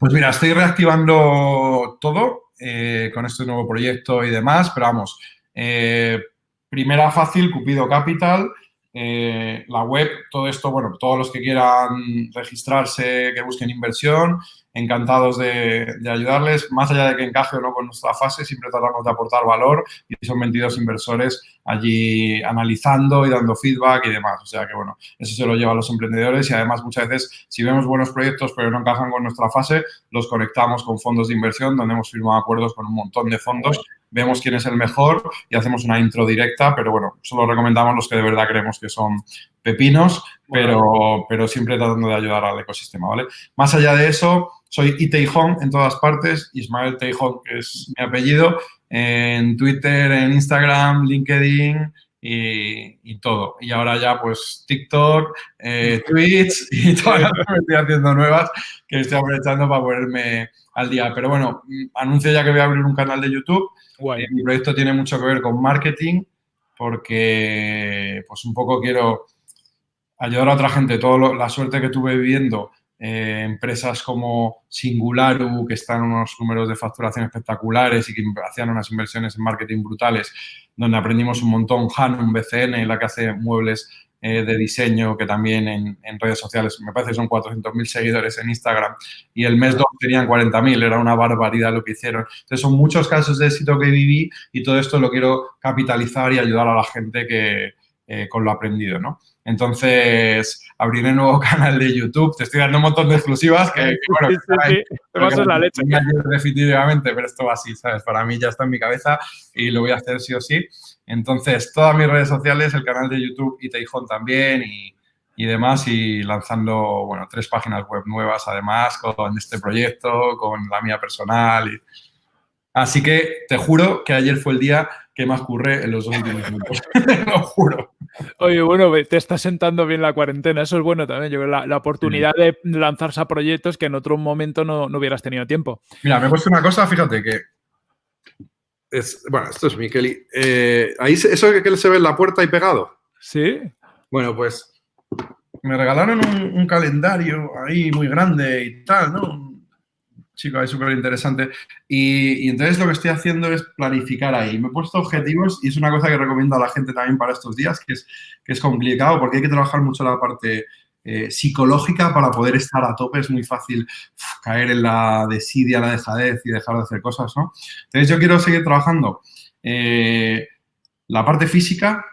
Pues mira, estoy reactivando todo. Eh, con este nuevo proyecto y demás, pero vamos, eh, primera fácil, Cupido Capital, eh, la web, todo esto, bueno, todos los que quieran registrarse, que busquen inversión, encantados de, ayudarles. Más allá de que encaje o no con nuestra fase, siempre tratamos de aportar valor y son 22 inversores allí analizando y dando feedback y demás. O sea que, bueno, eso se lo lleva a los emprendedores y además muchas veces si vemos buenos proyectos pero no encajan con nuestra fase, los conectamos con fondos de inversión donde hemos firmado acuerdos con un montón de fondos vemos quién es el mejor y hacemos una intro directa, pero bueno, solo recomendamos los que de verdad creemos que son pepinos, pero, pero siempre tratando de ayudar al ecosistema, ¿vale? Más allá de eso, soy Iteijón en todas partes, Ismael Teijón, que es mi apellido, en Twitter, en Instagram, LinkedIn y, todo. Y ahora ya pues TikTok, eh, Twitch y todas las que estoy haciendo nuevas que estoy aprovechando para ponerme al día. Pero bueno, anuncio ya que voy a abrir un canal de YouTube. Eh, mi proyecto tiene mucho que ver con marketing porque pues un poco quiero ayudar a otra gente. Toda la suerte que tuve viviendo eh, empresas como Singularu, que están unos números de facturación espectaculares y que hacían unas inversiones en marketing brutales, donde aprendimos un montón. Hanum, BCN, la que hace muebles eh, de diseño, que también en, redes sociales, me parece que son 400.000 seguidores en Instagram, y el mes 2 tenían 40.000, era una barbaridad lo que hicieron. Entonces, son muchos casos de éxito que viví y todo esto lo quiero capitalizar y ayudar a la gente que, eh, con lo aprendido, ¿no? Entonces, abriré un nuevo canal de YouTube. Te estoy dando un montón de exclusivas que, bueno, te vas a la leche. Definitivamente, pero esto va así, ¿sabes? Para mí ya está en mi cabeza y lo voy a hacer sí o sí. Entonces, todas mis redes sociales, el canal de YouTube y Teijón también y, y demás y lanzando, bueno, tres páginas web nuevas además con este proyecto, con la mía personal. Y... Así que te juro que ayer fue el día que más curré en los dos últimos minutos. lo juro. Oye, bueno, te está sentando bien la cuarentena. Eso es bueno también. Yo creo la, la oportunidad de lanzarse a proyectos que en otro momento no, no hubieras tenido tiempo. Mira, me he puesto una cosa, fíjate que bueno, esto es mi Kelly. Eh, ahí eso que se ve en la puerta y pegado. Sí. Bueno, pues me regalaron un, calendario ahí muy grande y tal, ¿no? Chico ahí súper interesante. Y, entonces lo que estoy haciendo es planificar ahí. Me he puesto objetivos y es una cosa que recomiendo a la gente también para estos días, que es, que es complicado porque hay que trabajar mucho la parte eh, psicológica para poder estar a tope. Es muy fácil caer en la desidia, la dejadez y dejar de hacer cosas, ¿no? Entonces, yo quiero seguir trabajando eh, la parte física,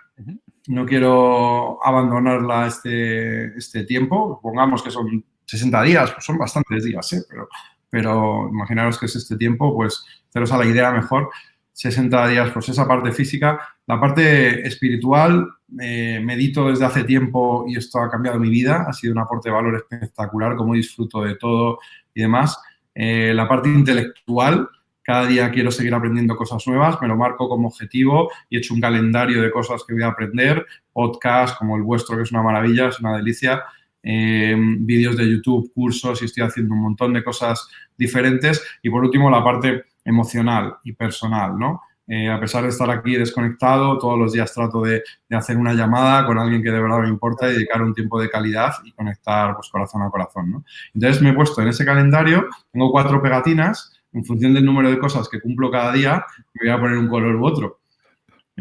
no quiero abandonarla este, este tiempo. Pongamos que son 60 días, pues son bastantes días, ¿eh? pero, pero imaginaros que es este tiempo, pues haceros a la idea mejor. 60 días, pues esa parte física. La parte espiritual, eh, medito desde hace tiempo y esto ha cambiado mi vida, ha sido un aporte de valor espectacular, como disfruto de todo y demás. Eh, la parte intelectual, cada día quiero seguir aprendiendo cosas nuevas, me lo marco como objetivo y he hecho un calendario de cosas que voy a aprender, podcast como el vuestro, que es una maravilla, es una delicia, eh, vídeos de YouTube, cursos y estoy haciendo un montón de cosas diferentes. Y por último, la parte emocional y personal, ¿no? Eh, a pesar de estar aquí desconectado, todos los días trato de, hacer una llamada con alguien que de verdad me importa y dedicar un tiempo de calidad y conectar pues, corazón a corazón. ¿no? Entonces me he puesto en ese calendario, tengo cuatro pegatinas, en función del número de cosas que cumplo cada día, me voy a poner un color u otro.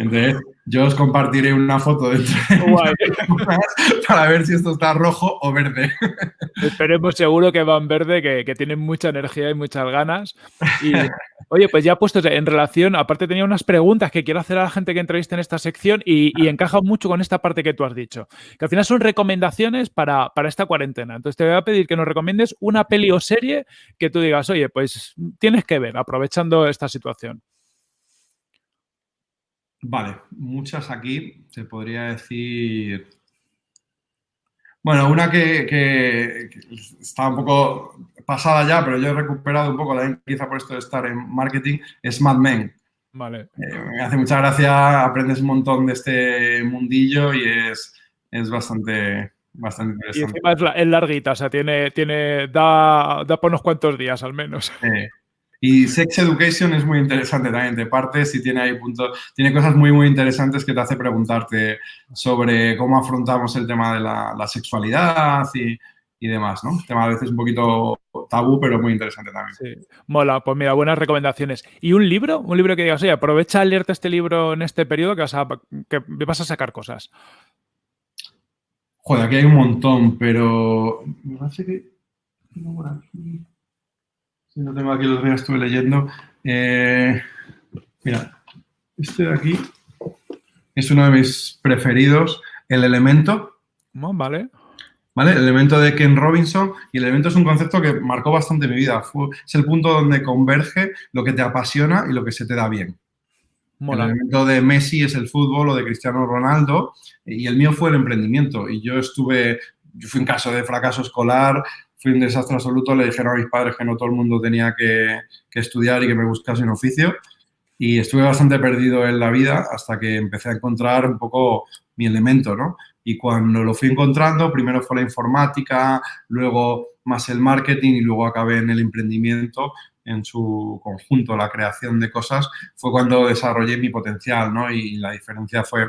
Entonces, yo os compartiré una foto dentro para ver si esto está rojo o verde. Esperemos seguro que van verde, que, que tienen mucha energía y muchas ganas. Y, oye, pues ya puestos en relación, aparte tenía unas preguntas que quiero hacer a la gente que entrevista en esta sección y, y encaja mucho con esta parte que tú has dicho, que al final son recomendaciones para, para esta cuarentena. Entonces te voy a pedir que nos recomiendes una peli o serie que tú digas, oye, pues tienes que ver, aprovechando esta situación. Vale, muchas aquí, se podría decir... Bueno, una que, está un poco pasada ya, pero yo he recuperado un poco, también quizá por esto de estar en marketing, es Mad Men. Vale. Eh, me hace mucha gracia, aprendes un montón de este mundillo y es, es bastante, bastante interesante. Y encima es, larguita, o sea, tiene, tiene, da, da por unos cuantos días al menos. Y Sex Education es muy interesante también, de partes y tiene ahí puntos, tiene cosas muy, muy interesantes que te hace preguntarte sobre cómo afrontamos el tema de la, sexualidad y, y, demás, ¿no? tema a veces un poquito tabú, pero muy interesante también. Sí, mola, pues mira, buenas recomendaciones. ¿Y un libro? Un libro que digas, oye, aprovecha a leerte este libro en este periodo que vas a, que vas a sacar cosas. Joder, aquí hay un montón, pero me parece que... Si no tengo aquí los días, estuve leyendo. Eh, mira, este de aquí es uno de mis preferidos, el elemento. vale. ¿Vale? El elemento de Ken Robinson y el elemento es un concepto que marcó bastante mi vida. es el punto donde converge lo que te apasiona y lo que se te da bien. El elemento de Messi es el fútbol o de Cristiano Ronaldo y el mío fue el emprendimiento. Y yo estuve, yo fui un caso de fracaso escolar, fui un desastre absoluto, le dijeron a mis padres que no todo el mundo tenía que, que estudiar y que me buscase un oficio. Y estuve bastante perdido en la vida hasta que empecé a encontrar un poco mi elemento, ¿no? Y cuando lo fui encontrando, primero fue la informática, luego más el marketing y luego acabé en el emprendimiento en su conjunto, la creación de cosas, fue cuando desarrollé mi potencial, ¿no? Y la diferencia fue,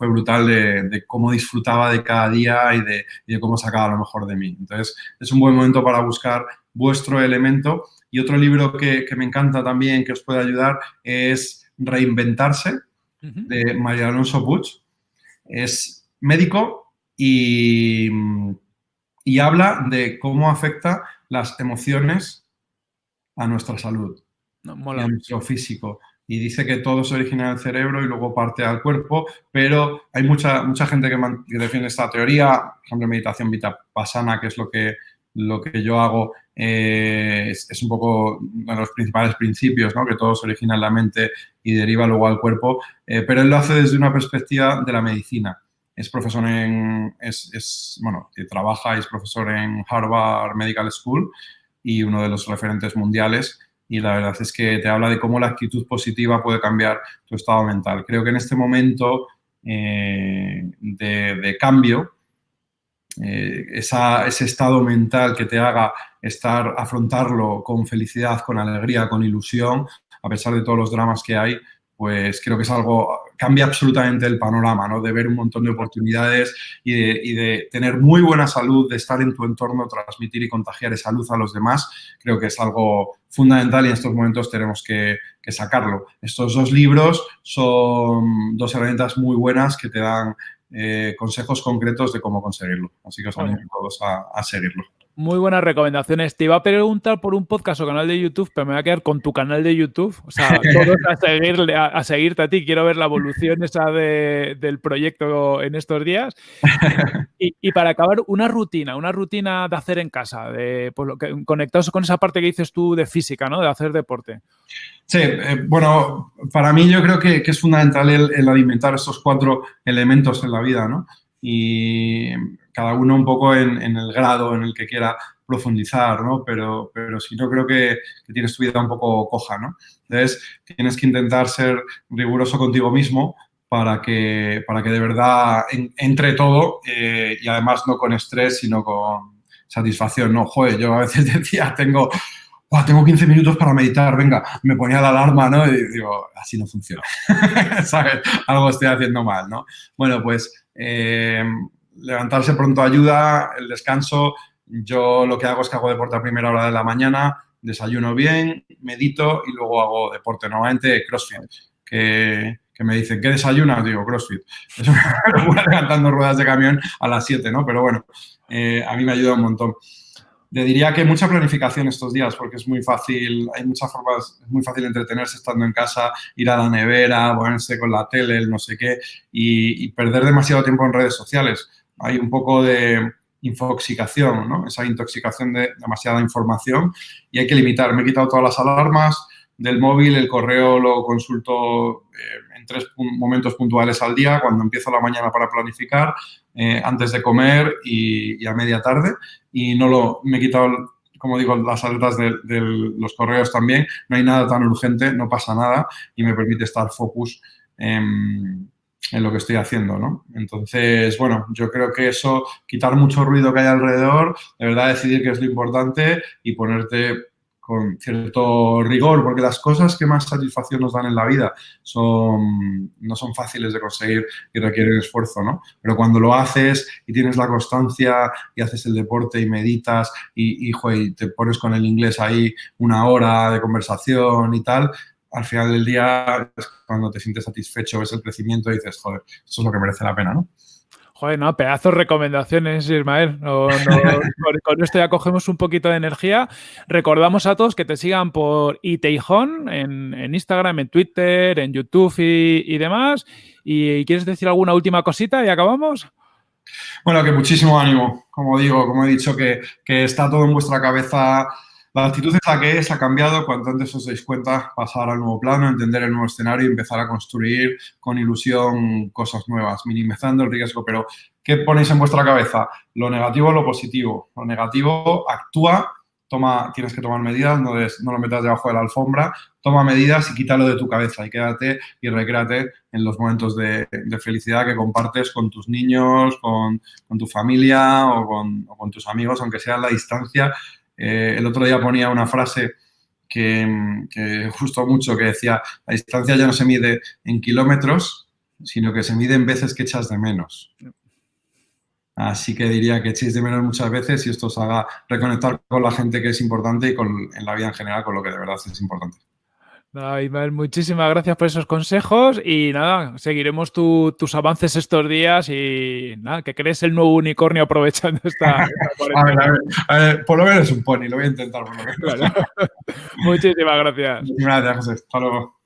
fue brutal de, cómo disfrutaba de cada día y de, cómo sacaba lo mejor de mí. Entonces, es un buen momento para buscar vuestro elemento. Y otro libro que, me encanta también, que os puede ayudar, es Reinventarse, de María Alonso Puig. Es médico y, y habla de cómo afecta las emociones a nuestra salud, a nuestro físico. Y dice que todo se origina en el cerebro y luego parte al cuerpo, pero hay mucha, mucha gente que, defiende esta teoría, por ejemplo, meditación vipassana, que es lo que, lo que yo hago, eh, es, un poco uno de los principales principios, ¿no? que todo se origina en la mente y deriva luego al cuerpo, eh, pero él lo hace desde una perspectiva de la medicina. Es profesor en, es, es, bueno, trabaja y es profesor en Harvard Medical School y uno de los referentes mundiales y la verdad es que te habla de cómo la actitud positiva puede cambiar tu estado mental. Creo que en este momento eh, de, cambio, eh, ese estado mental que te haga estar, afrontarlo con felicidad, con alegría, con ilusión, a pesar de todos los dramas que hay, pues creo que es algo, cambia absolutamente el panorama, ¿no? De ver un montón de oportunidades y de, tener muy buena salud, de estar en tu entorno, transmitir y contagiar esa luz a los demás, creo que es algo fundamental y en estos momentos tenemos que, sacarlo. Estos dos libros son dos herramientas muy buenas que te dan eh, consejos concretos de cómo conseguirlo. Así que os animo a todos a seguirlo. Muy buenas recomendaciones. Te iba a preguntar por un podcast o canal de YouTube, pero me voy a quedar con tu canal de YouTube. O sea, todos a, a, seguirte a ti. Quiero ver la evolución esa del proyecto en estos días. Y, para acabar, una rutina, una rutina de hacer en casa, de, pues, lo que, conectados con esa parte que dices tú de física, ¿no? De hacer deporte. Sí, eh, bueno, para mí yo creo que, es fundamental el, alimentar estos cuatro elementos en la vida, ¿no? Y cada uno un poco en, el grado en el que quiera profundizar, ¿no? Pero, pero si no, creo que, tienes tu vida un poco coja, ¿no? Entonces, tienes que intentar ser riguroso contigo mismo para que, para que de verdad entre todo eh, y además no con estrés, sino con satisfacción, ¿no? Joder, yo a veces decía, tengo, tengo 15 minutos para meditar, venga, me ponía la alarma, ¿no? Y digo, así no funciona. Algo estoy haciendo mal, ¿no? Bueno, pues... Eh, levantarse pronto ayuda, el descanso. Yo lo que hago es que hago deporte a primera hora de la mañana, desayuno bien, medito y luego hago deporte, normalmente crossfit, que, me dicen, ¿qué desayunas? Digo, crossfit. Eso me levantando ruedas de camión a las 7, ¿no? Pero bueno, eh, a mí me ayuda un montón. Le diría que mucha planificación estos días porque es muy fácil, hay muchas formas, es muy fácil entretenerse estando en casa, ir a la nevera, ponerse con la tele, el no sé qué y perder demasiado tiempo en redes sociales hay un poco de infoxicación, ¿no? esa intoxicación de demasiada información y hay que limitar. Me he quitado todas las alarmas del móvil, el correo lo consulto eh, en tres momentos puntuales al día, cuando empiezo la mañana para planificar, eh, antes de comer y, a media tarde. Y no lo, me he quitado, como digo, las alertas de, los correos también. No hay nada tan urgente, no pasa nada y me permite estar focus en en lo que estoy haciendo, ¿no? Entonces, bueno, yo creo que eso, quitar mucho ruido que hay alrededor, de verdad decidir qué es lo importante y ponerte con cierto rigor, porque las cosas que más satisfacción nos dan en la vida son, no son fáciles de conseguir y requieren esfuerzo, ¿no? Pero cuando lo haces y tienes la constancia y haces el deporte y meditas y, y, y te pones con el inglés ahí una hora de conversación y tal, al final del día, cuando te sientes satisfecho, ves el crecimiento y dices, joder, eso es lo que merece la pena, ¿no? Joder, no, pedazos recomendaciones, Ismael. con, esto ya cogemos un poquito de energía. Recordamos a todos que te sigan por Iteijón en, en Instagram, en Twitter, en YouTube y, demás. ¿Y quieres decir alguna última cosita y acabamos? Bueno, que muchísimo ánimo. Como digo, como he dicho, que, que está todo en vuestra cabeza la actitud es la que es, ha cambiado. Cuanto antes os dais cuenta, pasar al nuevo plano, entender el nuevo escenario y empezar a construir con ilusión cosas nuevas, minimizando el riesgo. Pero, ¿qué ponéis en vuestra cabeza? Lo negativo o lo positivo. Lo negativo, actúa, toma, tienes que tomar medidas, no, no lo metas debajo de la alfombra, toma medidas y quítalo de tu cabeza y quédate y recréate en los momentos de, felicidad que compartes con tus niños, con, tu familia o con, con tus amigos, aunque sea a la distancia eh, el otro día ponía una frase que, que justo mucho, que decía, la distancia ya no se mide en kilómetros, sino que se mide en veces que echas de menos. Así que diría que echéis de menos muchas veces y esto os haga reconectar con la gente que es importante y con, en la vida en general con lo que de verdad es importante. Nada, muchísimas gracias por esos consejos y nada, seguiremos tus avances estos días y nada, que crees el nuevo unicornio aprovechando esta, a, ver, por lo menos un pony, lo voy a intentar por lo menos. muchísimas gracias. Gracias, José. Hasta luego.